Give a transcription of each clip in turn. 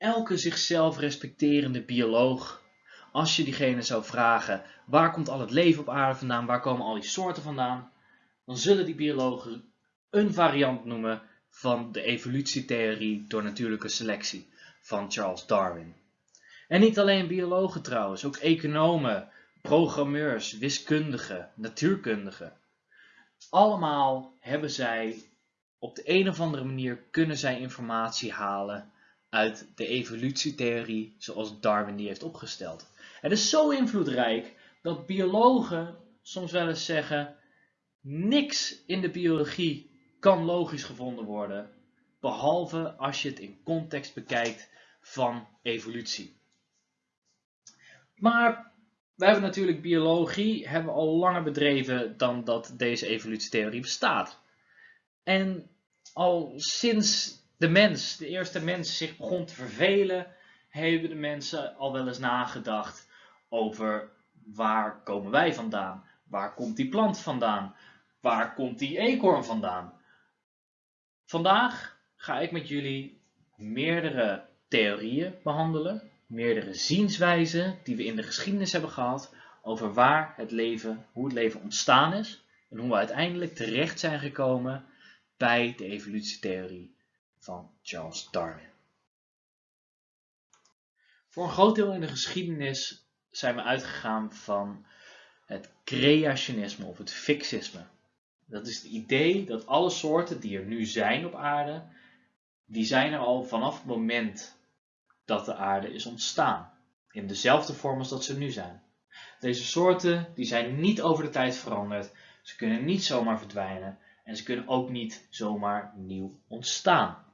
elke zichzelf respecterende bioloog, als je diegene zou vragen waar komt al het leven op aarde vandaan, waar komen al die soorten vandaan, dan zullen die biologen een variant noemen van de evolutietheorie door natuurlijke selectie van Charles Darwin. En niet alleen biologen trouwens, ook economen, programmeurs, wiskundigen, natuurkundigen. Allemaal hebben zij op de een of andere manier kunnen zij informatie halen uit de evolutietheorie zoals Darwin die heeft opgesteld. Het is zo invloedrijk dat biologen soms wel eens zeggen niks in de biologie kan logisch gevonden worden behalve als je het in context bekijkt van evolutie. Maar we hebben natuurlijk biologie hebben al langer bedreven dan dat deze evolutietheorie bestaat. En al sinds de mens, de eerste mens, zich begon te vervelen, hebben de mensen al wel eens nagedacht over waar komen wij vandaan? Waar komt die plant vandaan? Waar komt die eekhoorn vandaan? Vandaag ga ik met jullie meerdere theorieën behandelen, meerdere zienswijzen die we in de geschiedenis hebben gehad over waar het leven, hoe het leven ontstaan is en hoe we uiteindelijk terecht zijn gekomen bij de evolutietheorie van Charles Darwin. Voor een groot deel in de geschiedenis zijn we uitgegaan van het creationisme of het fixisme. Dat is het idee dat alle soorten die er nu zijn op aarde, die zijn er al vanaf het moment dat de aarde is ontstaan. In dezelfde vorm als dat ze nu zijn. Deze soorten die zijn niet over de tijd veranderd. Ze kunnen niet zomaar verdwijnen. En ze kunnen ook niet zomaar nieuw ontstaan.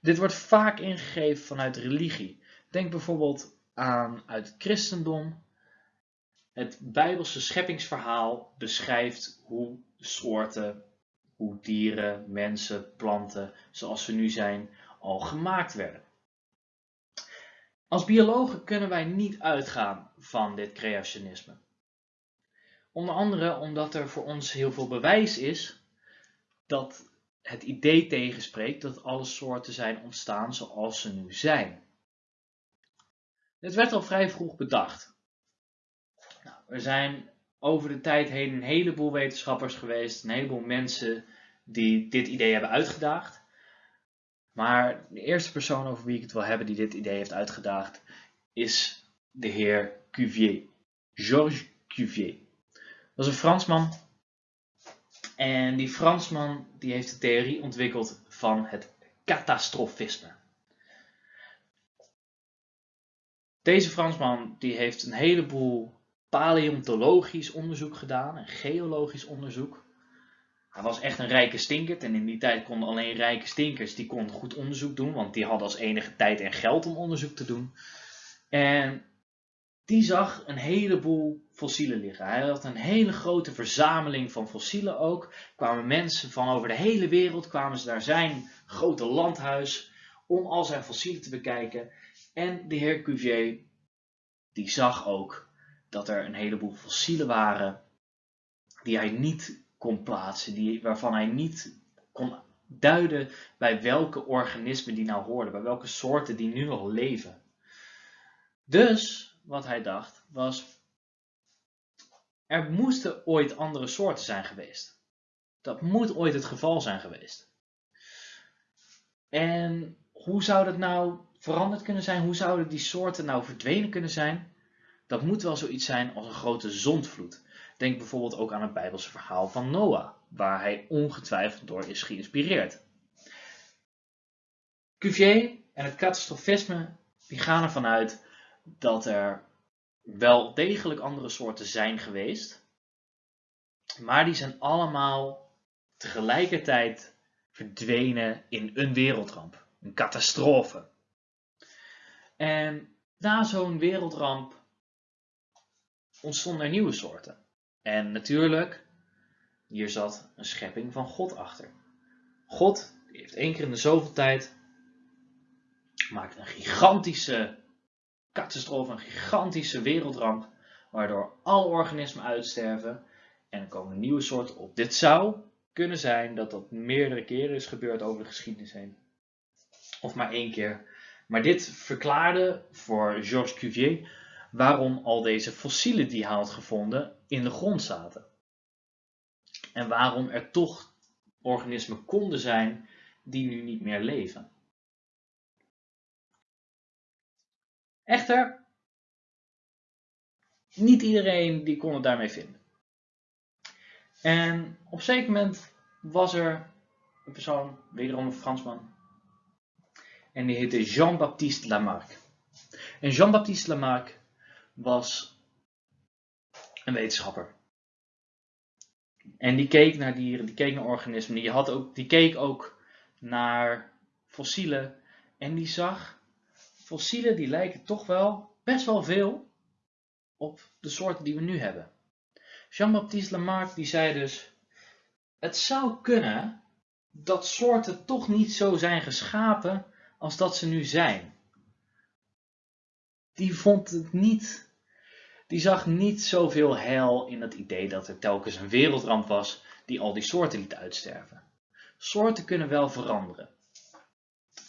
Dit wordt vaak ingegeven vanuit religie. Denk bijvoorbeeld aan uit het christendom. Het Bijbelse scheppingsverhaal beschrijft hoe soorten, hoe dieren, mensen, planten, zoals ze nu zijn, al gemaakt werden. Als biologen kunnen wij niet uitgaan van dit creationisme. Onder andere omdat er voor ons heel veel bewijs is dat het idee tegenspreekt dat alle soorten zijn ontstaan zoals ze nu zijn. Dit werd al vrij vroeg bedacht. Nou, er zijn over de tijd heen een heleboel wetenschappers geweest, een heleboel mensen die dit idee hebben uitgedaagd. Maar de eerste persoon over wie ik het wil hebben die dit idee heeft uitgedaagd is de heer Cuvier. Georges Cuvier. Dat is een Fransman en die Fransman die heeft de theorie ontwikkeld van het catastrofisme. Deze Fransman die heeft een heleboel paleontologisch onderzoek gedaan en geologisch onderzoek. Hij was echt een rijke stinkert en in die tijd konden alleen rijke stinkers die goed onderzoek doen, want die hadden als enige tijd en geld om onderzoek te doen. En die zag een heleboel fossielen liggen. Hij had een hele grote verzameling van fossielen ook. kwamen mensen van over de hele wereld, kwamen ze naar zijn grote landhuis om al zijn fossielen te bekijken. En de heer Cuvier, die zag ook dat er een heleboel fossielen waren die hij niet kon plaatsen, die, waarvan hij niet kon duiden bij welke organismen die nou hoorden, bij welke soorten die nu nog leven. Dus wat hij dacht was, er moesten ooit andere soorten zijn geweest. Dat moet ooit het geval zijn geweest. En hoe zou dat nou veranderd kunnen zijn? Hoe zouden die soorten nou verdwenen kunnen zijn? Dat moet wel zoiets zijn als een grote zondvloed. Denk bijvoorbeeld ook aan het Bijbelse verhaal van Noah, waar hij ongetwijfeld door is geïnspireerd. Cuvier en het catastrofisme die gaan ervan uit dat er wel degelijk andere soorten zijn geweest, maar die zijn allemaal tegelijkertijd verdwenen in een wereldramp, een catastrofe. En na zo'n wereldramp ontstonden er nieuwe soorten. En natuurlijk, hier zat een schepping van God achter. God heeft één keer in de zoveel tijd maakt een gigantische catastrofe, een gigantische wereldramp, waardoor alle organismen uitsterven en er komen nieuwe soorten op. Dit zou kunnen zijn dat dat meerdere keren is gebeurd over de geschiedenis heen. Of maar één keer Maar dit verklaarde voor Georges Cuvier waarom al deze fossielen die hij had gevonden in de grond zaten. En waarom er toch organismen konden zijn die nu niet meer leven. Echter, niet iedereen die kon het daarmee vinden. En op een zeker moment was er een persoon, wederom een Fransman, en die heette Jean-Baptiste Lamarck. En Jean-Baptiste Lamarck was een wetenschapper. En die keek naar dieren, die keek naar organismen, die, had ook, die keek ook naar fossielen. En die zag, fossielen die lijken toch wel best wel veel op de soorten die we nu hebben. Jean-Baptiste Lamarck die zei dus, het zou kunnen dat soorten toch niet zo zijn geschapen als dat ze nu zijn. Die vond het niet die zag niet zoveel heil in het idee dat er telkens een wereldramp was die al die soorten liet uitsterven. Soorten kunnen wel veranderen.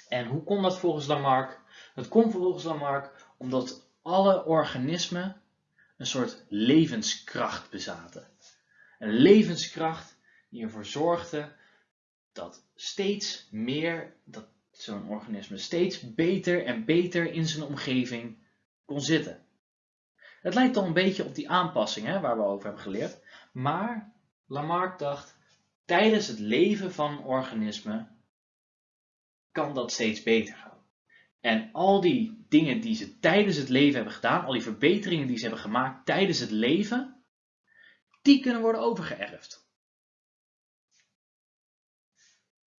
En hoe kon dat volgens Lamarck? Dat kon volgens Lamarck omdat alle organismen een soort levenskracht bezaten. Een levenskracht die ervoor zorgde dat steeds meer, dat zo'n organisme steeds beter en beter in zijn omgeving kon zitten. Het lijkt al een beetje op die aanpassing hè, waar we over hebben geleerd. Maar Lamarck dacht, tijdens het leven van organismen kan dat steeds beter gaan. En al die dingen die ze tijdens het leven hebben gedaan, al die verbeteringen die ze hebben gemaakt tijdens het leven, die kunnen worden overgeërfd.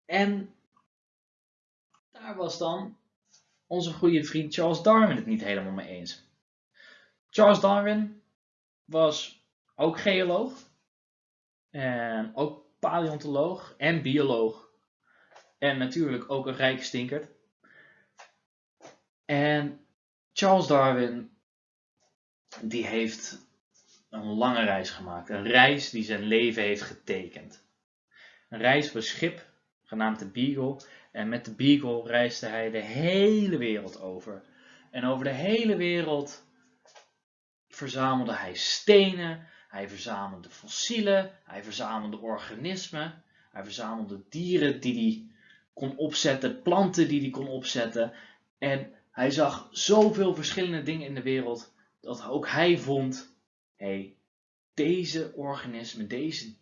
En daar was dan onze goede vriend Charles Darwin het niet helemaal mee eens. Charles Darwin was ook geoloog. En ook paleontoloog en bioloog. En natuurlijk ook een rijke stinkert. En Charles Darwin, die heeft een lange reis gemaakt. Een reis die zijn leven heeft getekend. Een reis op schip, genaamd de Beagle. En met de Beagle reisde hij de hele wereld over. En over de hele wereld verzamelde hij stenen, hij verzamelde fossielen, hij verzamelde organismen, hij verzamelde dieren die hij kon opzetten, planten die hij kon opzetten. En hij zag zoveel verschillende dingen in de wereld dat ook hij vond, hé, hey, deze organismen, deze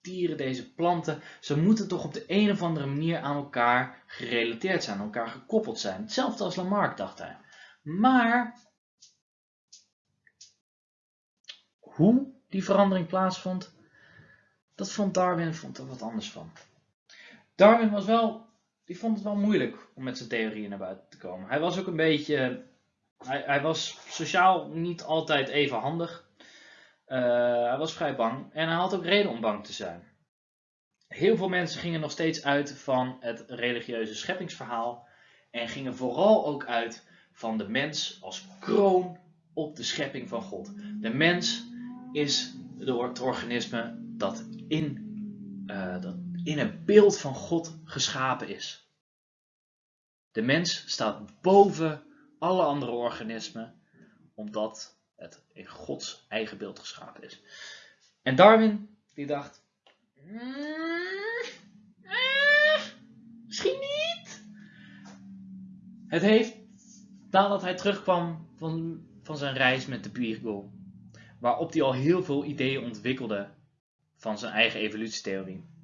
dieren, deze planten, ze moeten toch op de een of andere manier aan elkaar gerelateerd zijn, aan elkaar gekoppeld zijn. Hetzelfde als Lamarck dacht hij. Maar hoe die verandering plaatsvond, dat vond Darwin vond er wat anders van. Darwin was wel, die vond het wel moeilijk om met zijn theorieën naar buiten te komen. Hij was ook een beetje, hij, hij was sociaal niet altijd even handig. Uh, hij was vrij bang en hij had ook reden om bang te zijn. Heel veel mensen gingen nog steeds uit van het religieuze scheppingsverhaal en gingen vooral ook uit van de mens als kroon op de schepping van God. De mens is het organisme dat in, uh, dat in het beeld van God geschapen is. De mens staat boven alle andere organismen, omdat het in Gods eigen beeld geschapen is. En Darwin, die dacht, misschien niet. Het heeft, nadat hij terugkwam van, van zijn reis met de Beagle, waarop hij al heel veel ideeën ontwikkelde van zijn eigen evolutietheorie.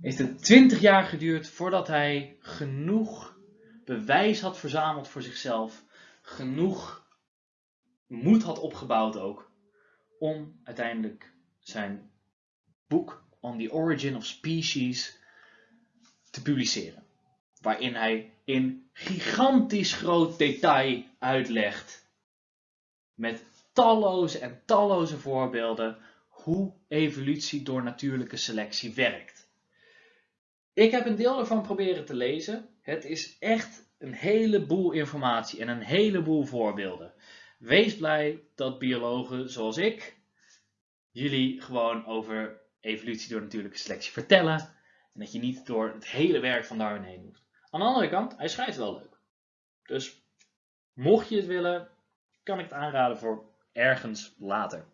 Heeft het 20 jaar geduurd voordat hij genoeg bewijs had verzameld voor zichzelf, genoeg moed had opgebouwd ook, om uiteindelijk zijn boek On the Origin of Species te publiceren. Waarin hij in gigantisch groot detail uitlegt met talloze en talloze voorbeelden hoe evolutie door natuurlijke selectie werkt. Ik heb een deel ervan proberen te lezen. Het is echt een heleboel informatie en een heleboel voorbeelden. Wees blij dat biologen zoals ik jullie gewoon over evolutie door natuurlijke selectie vertellen. En dat je niet door het hele werk van Darwin heen moet. Aan de andere kant, hij schrijft wel leuk. Dus mocht je het willen, kan ik het aanraden voor ergens later.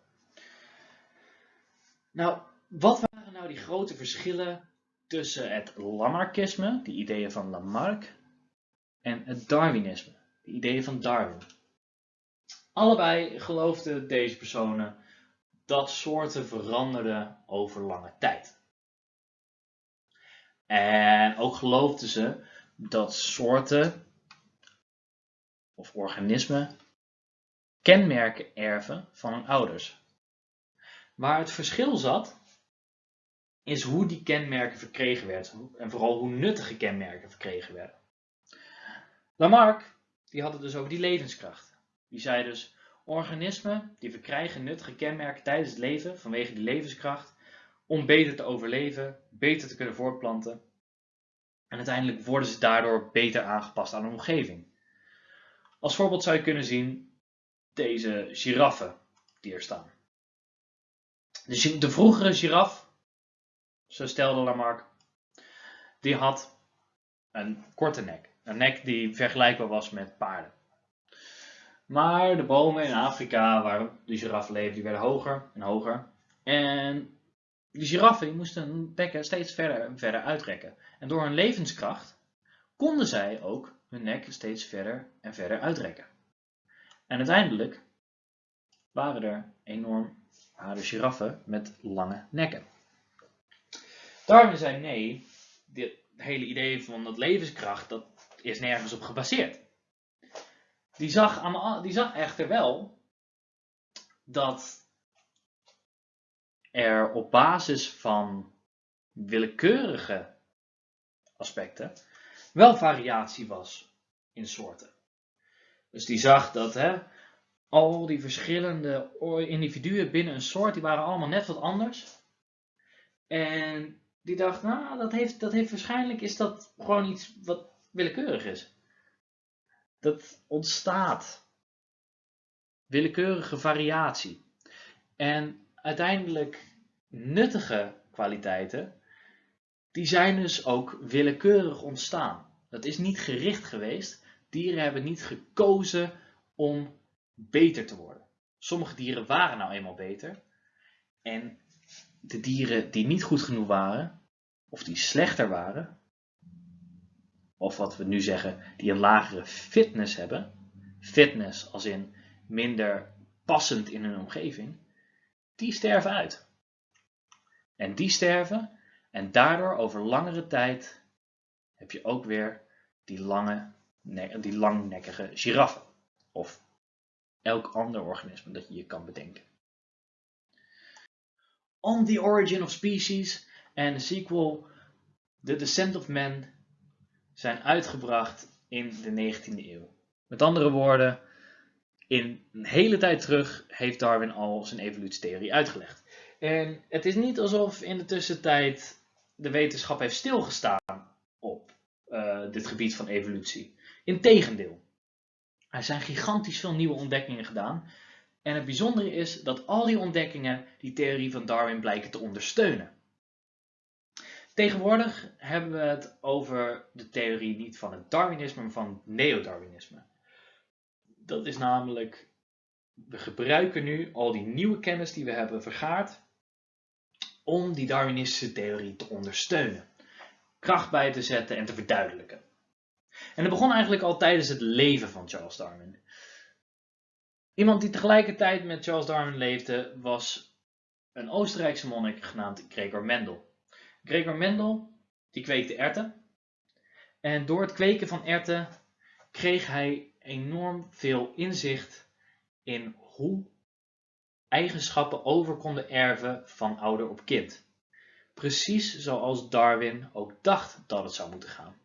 Nou, wat waren nou die grote verschillen tussen het Lamarckisme, die ideeën van Lamarck, en het Darwinisme, de ideeën van Darwin? Allebei geloofden deze personen dat soorten veranderden over lange tijd. En ook geloofden ze dat soorten of organismen kenmerken erven van hun ouders. Waar het verschil zat, is hoe die kenmerken verkregen werden en vooral hoe nuttige kenmerken verkregen werden. Lamarck die had het dus over die levenskracht. Die zei dus, organismen die verkrijgen nuttige kenmerken tijdens het leven vanwege die levenskracht om beter te overleven, beter te kunnen voortplanten. En uiteindelijk worden ze daardoor beter aangepast aan de omgeving. Als voorbeeld zou je kunnen zien deze giraffen die er staan. De, de vroegere giraf, zo stelde Lamarck, die had een korte nek. Een nek die vergelijkbaar was met paarden. Maar de bomen in Afrika waar de giraffen leefden, die werden hoger en hoger. En de giraffen moesten hun bekken steeds verder en verder uitrekken. En door hun levenskracht konden zij ook hun nek steeds verder en verder uitrekken. En uiteindelijk waren er enorm harde giraffen met lange nekken. Darwin zei nee, dit hele idee van dat levenskracht, dat is nergens op gebaseerd. Die zag, aan, die zag echter wel dat er op basis van willekeurige aspecten wel variatie was in soorten. Dus die zag dat hè, al die verschillende individuen binnen een soort, die waren allemaal net wat anders. En die dacht, nou, dat heeft, dat heeft waarschijnlijk is dat gewoon iets wat willekeurig is. Dat ontstaat. Willekeurige variatie. En uiteindelijk nuttige kwaliteiten, die zijn dus ook willekeurig ontstaan. Dat is niet gericht geweest. Dieren hebben niet gekozen om beter te worden. Sommige dieren waren nou eenmaal beter. En de dieren die niet goed genoeg waren, of die slechter waren, of wat we nu zeggen, die een lagere fitness hebben, fitness als in minder passend in hun omgeving, die sterven uit. En die sterven en daardoor over langere tijd heb je ook weer die, lange, die langnekkige giraffen. Of elk ander organisme dat je je kan bedenken. On the Origin of Species en de sequel The Descent of Man zijn uitgebracht in de 19e eeuw. Met andere woorden, in een hele tijd terug heeft Darwin al zijn evolutietheorie uitgelegd. En het is niet alsof in de tussentijd de wetenschap heeft stilgestaan op uh, dit gebied van evolutie. Integendeel, er zijn gigantisch veel nieuwe ontdekkingen gedaan. En het bijzondere is dat al die ontdekkingen die theorie van Darwin blijken te ondersteunen. Tegenwoordig hebben we het over de theorie niet van het Darwinisme, maar van het neo-Darwinisme. Dat is namelijk, we gebruiken nu al die nieuwe kennis die we hebben vergaard om die Darwinistische theorie te ondersteunen, kracht bij te zetten en te verduidelijken. En dat begon eigenlijk al tijdens het leven van Charles Darwin. Iemand die tegelijkertijd met Charles Darwin leefde was een Oostenrijkse monnik genaamd Gregor Mendel. Gregor Mendel die kweekte erten. En door het kweken van erten kreeg hij enorm veel inzicht in hoe eigenschappen over konden erven van ouder op kind. Precies zoals Darwin ook dacht dat het zou moeten gaan.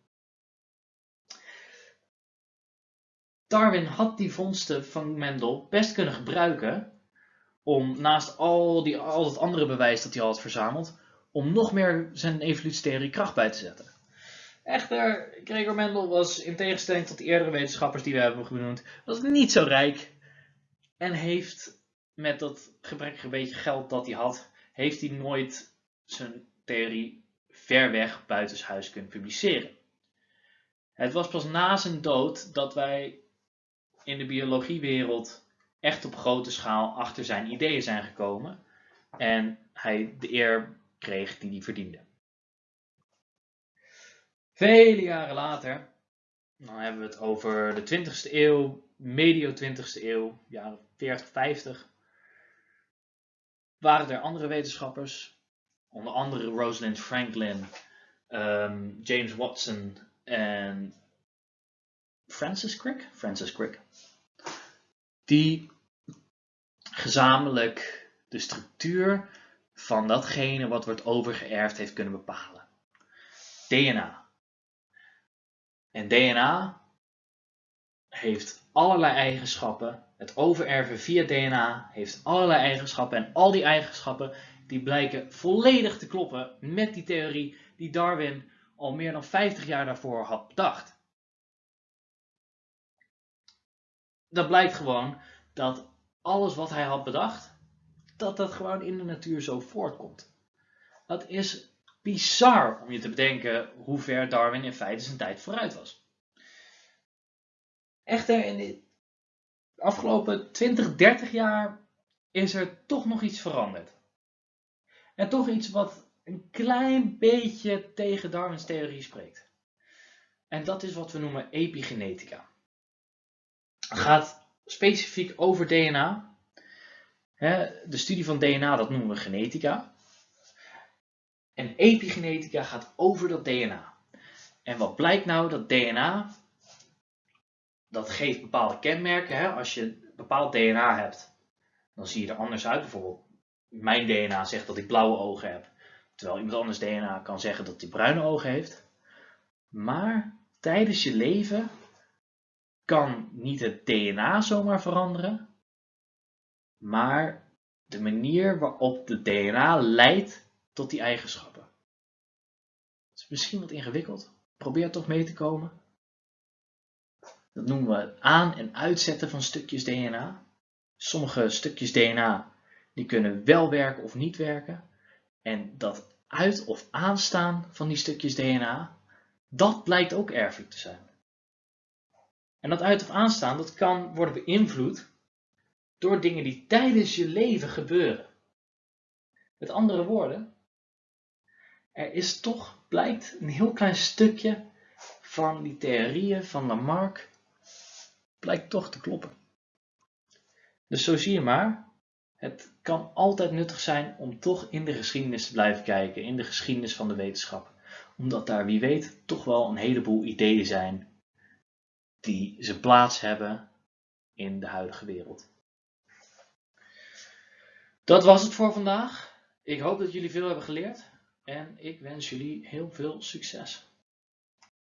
Darwin had die vondsten van Mendel best kunnen gebruiken om naast al, die, al het andere bewijs dat hij al had verzameld, om nog meer zijn evolutietheorie kracht bij te zetten. Echter, Gregor Mendel was in tegenstelling tot de eerdere wetenschappers die we hebben genoemd, was niet zo rijk en heeft met dat gebrekkige beetje geld dat hij had, heeft hij nooit zijn theorie ver weg buitenshuis kunnen publiceren. Het was pas na zijn dood dat wij in de biologiewereld echt op grote schaal achter zijn ideeën zijn gekomen en hij de eer kreeg die hij verdiende. Vele jaren later, dan hebben we het over de 20ste eeuw, medio 20ste eeuw, jaren 40, 50, waren er andere wetenschappers, onder andere Rosalind Franklin, ehm, James Watson en Francis Crick, Francis Crick, die gezamenlijk de structuur van datgene wat wordt overgeërfd heeft kunnen bepalen. DNA. En DNA heeft allerlei eigenschappen. Het overerven via DNA heeft allerlei eigenschappen. En al die eigenschappen die blijken volledig te kloppen met die theorie die Darwin al meer dan 50 jaar daarvoor had bedacht. Dat blijkt gewoon dat alles wat hij had bedacht, dat dat gewoon in de natuur zo voortkomt. Dat is bizar om je te bedenken hoe ver Darwin in feite zijn tijd vooruit was. Echter, in de afgelopen 20, 30 jaar is er toch nog iets veranderd. En toch iets wat een klein beetje tegen Darwins theorie spreekt. En dat is wat we noemen epigenetica. Gaat specifiek over DNA. De studie van DNA, dat noemen we genetica. En epigenetica gaat over dat DNA. En wat blijkt nou? Dat DNA, dat geeft bepaalde kenmerken. Als je bepaald DNA hebt, dan zie je er anders uit. Bijvoorbeeld, mijn DNA zegt dat ik blauwe ogen heb. Terwijl iemand anders DNA kan zeggen dat hij bruine ogen heeft. Maar tijdens je leven kan niet het DNA zomaar veranderen, maar de manier waarop de DNA leidt tot die eigenschappen. Het is misschien wat ingewikkeld. Probeer toch mee te komen. Dat noemen we het aan- en uitzetten van stukjes DNA. Sommige stukjes DNA die kunnen wel werken of niet werken. En dat uit- of aanstaan van die stukjes DNA, dat blijkt ook erfelijk te zijn. En dat uit- of aanstaan, dat kan worden beïnvloed door dingen die tijdens je leven gebeuren. Met andere woorden, er is toch, blijkt, een heel klein stukje van die theorieën van Lamarck, blijkt toch te kloppen. Dus zo zie je maar, het kan altijd nuttig zijn om toch in de geschiedenis te blijven kijken, in de geschiedenis van de wetenschap. Omdat daar, wie weet, toch wel een heleboel ideeën zijn die zijn plaats hebben in de huidige wereld. Dat was het voor vandaag. Ik hoop dat jullie veel hebben geleerd en ik wens jullie heel veel succes.